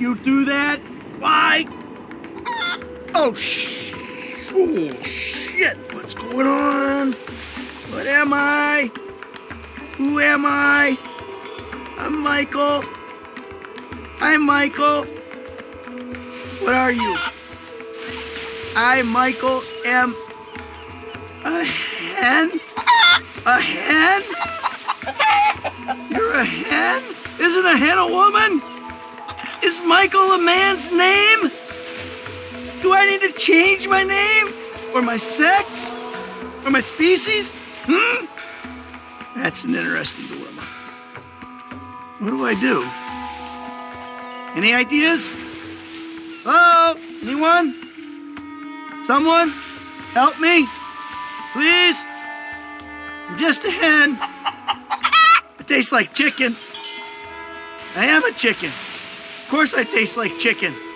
you do that? Why? Oh, sh- oh, shit. What's going on? What am I? Who am I? I'm Michael. I'm Michael. What are you? I, Michael, am a hen? A hen? You're a hen? Isn't a hen a woman? Is Michael a man's name? Do I need to change my name? Or my sex? Or my species? Hmm? That's an interesting dilemma. What do I do? Any ideas? Hello? Anyone? Someone? Help me? Please? I'm just a hen. It tastes like chicken. I am a chicken. Of course I taste like chicken.